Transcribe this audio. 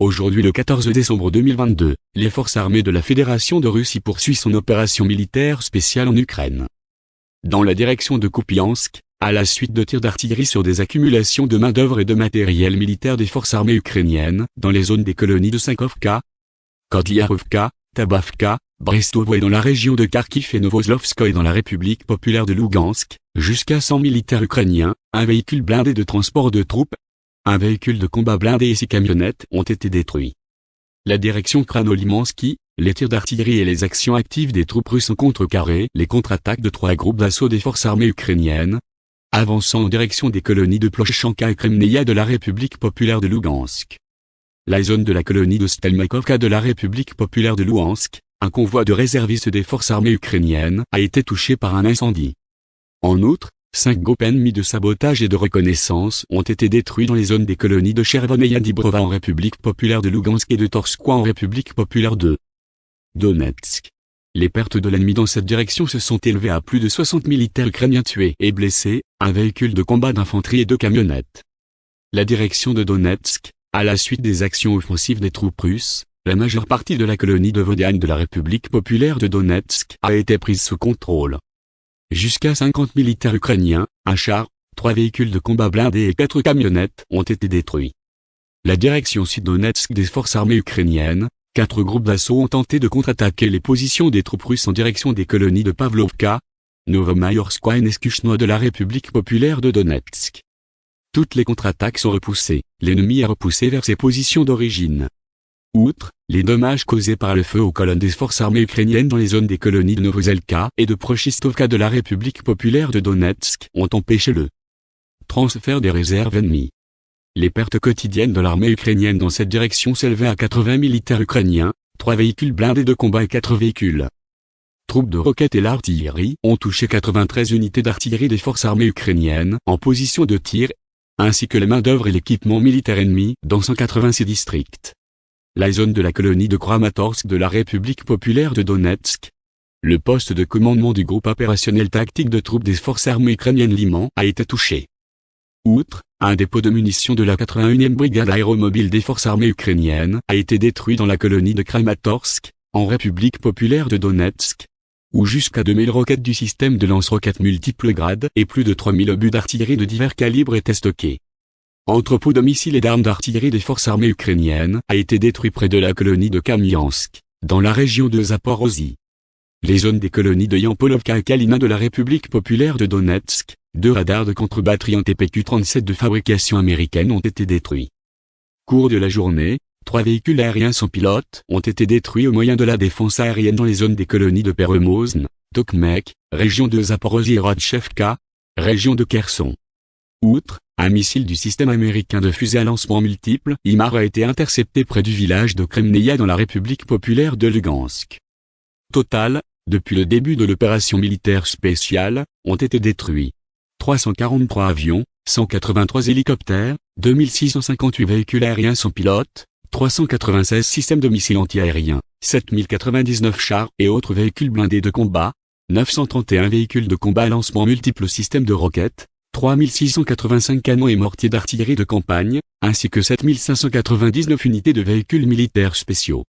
Aujourd'hui le 14 décembre 2022, les forces armées de la Fédération de Russie poursuivent son opération militaire spéciale en Ukraine. Dans la direction de Kupiansk, à la suite de tirs d'artillerie sur des accumulations de main-d'œuvre et de matériel militaire des forces armées ukrainiennes, dans les zones des colonies de Sankovka, Kodliarovka, Tabavka, Brestovo et dans la région de Kharkiv et Novoslovskoye dans la République populaire de Lugansk, jusqu'à 100 militaires ukrainiens, un véhicule blindé de transport de troupes, un véhicule de combat blindé et six camionnettes ont été détruits. La direction Kranolimansky, les tirs d'artillerie et les actions actives des troupes russes ont contrecarré les contre-attaques de trois groupes d'assaut des forces armées ukrainiennes, avançant en direction des colonies de Ploshanka et Kremneia de la République populaire de Lugansk. La zone de la colonie de Stelmakovka de la République populaire de Luhansk, un convoi de réservistes des forces armées ukrainiennes a été touché par un incendie. En outre, Cinq groupes ennemis de sabotage et de reconnaissance ont été détruits dans les zones des colonies de Chervon et en République populaire de Lugansk et de Torskoye en République populaire de Donetsk. Les pertes de l'ennemi dans cette direction se sont élevées à plus de 60 militaires ukrainiens tués et blessés, un véhicule de combat d'infanterie et deux camionnettes. La direction de Donetsk, à la suite des actions offensives des troupes russes, la majeure partie de la colonie de Vodiane de la République populaire de Donetsk a été prise sous contrôle. Jusqu'à 50 militaires ukrainiens, un char, trois véhicules de combat blindés et quatre camionnettes ont été détruits. La direction sud-donetsk des forces armées ukrainiennes, quatre groupes d'assaut ont tenté de contre-attaquer les positions des troupes russes en direction des colonies de Pavlovka, Novomayorskoye et Neskuchno de la République populaire de Donetsk. Toutes les contre-attaques sont repoussées, l'ennemi est repoussé vers ses positions d'origine. Outre les dommages causés par le feu aux colonnes des forces armées ukrainiennes dans les zones des colonies de Novozelka et de Prochistovka de la République populaire de Donetsk ont empêché le transfert des réserves ennemies. Les pertes quotidiennes de l'armée ukrainienne dans cette direction s'élevaient à 80 militaires ukrainiens, 3 véhicules blindés de combat et 4 véhicules. Troupes de roquettes et l'artillerie ont touché 93 unités d'artillerie des forces armées ukrainiennes en position de tir, ainsi que les main-d'œuvre et l'équipement militaire ennemi dans 186 districts la zone de la colonie de Kramatorsk de la République populaire de Donetsk. Le poste de commandement du groupe opérationnel tactique de troupes des forces armées ukrainiennes Liman a été touché. Outre, un dépôt de munitions de la 81e brigade aéromobile des forces armées ukrainiennes a été détruit dans la colonie de Kramatorsk, en République populaire de Donetsk, où jusqu'à 2000 roquettes du système de lance-roquettes multiples grades et plus de 3000 obus d'artillerie de divers calibres étaient stockés entrepôt de missiles et d'armes d'artillerie des forces armées ukrainiennes, a été détruit près de la colonie de Kamiansk, dans la région de Zaporozhye. Les zones des colonies de Yampolovka et Kalina de la République populaire de Donetsk, deux radars de contre-batterie en TPQ-37 de fabrication américaine ont été détruits. Cours de la journée, trois véhicules aériens sans pilote ont été détruits au moyen de la défense aérienne dans les zones des colonies de Peremozn, Tokmek, région de Zaporozhye et Rodchevka, région de Kherson. Outre, un missile du système américain de fusée à lancement multiple, IMAR a été intercepté près du village de Kremneia dans la République populaire de Lugansk. Total, depuis le début de l'opération militaire spéciale, ont été détruits 343 avions, 183 hélicoptères, 2658 véhicules aériens sans pilote, 396 systèmes de missiles antiaériens, 7099 chars et autres véhicules blindés de combat, 931 véhicules de combat à lancement multiple systèmes de roquettes, 3685 canons et mortiers d'artillerie de campagne, ainsi que 7599 unités de véhicules militaires spéciaux.